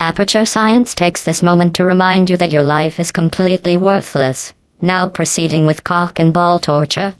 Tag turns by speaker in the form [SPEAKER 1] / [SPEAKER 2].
[SPEAKER 1] Aperture Science takes this moment to remind you that your life is completely worthless. Now proceeding with cock and ball torture.